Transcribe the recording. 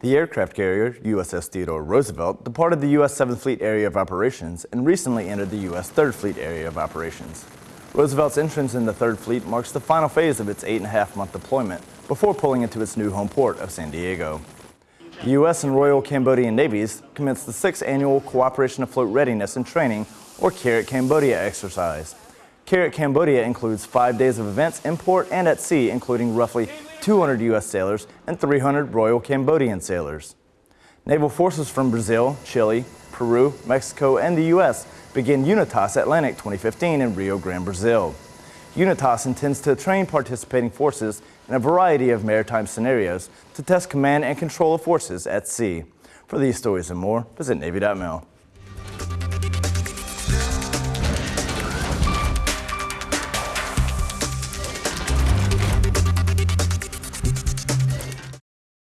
The aircraft carrier, USS Theodore Roosevelt, departed the U.S. 7th Fleet Area of Operations and recently entered the U.S. 3rd Fleet Area of Operations. Roosevelt's entrance in the 3rd Fleet marks the final phase of its eight and a half month deployment before pulling into its new home port of San Diego. The U.S. and Royal Cambodian Navies commenced the sixth annual Cooperation Afloat Readiness and Training, or CARAT Cambodia exercise. CARAT Cambodia includes five days of events in port and at sea, including roughly 200 U.S. sailors and 300 Royal Cambodian sailors. Naval forces from Brazil, Chile, Peru, Mexico, and the U.S. begin UNITAS Atlantic 2015 in Rio Grande, Brazil. UNITAS intends to train participating forces in a variety of maritime scenarios to test command and control of forces at sea. For these stories and more, visit Navy.mil.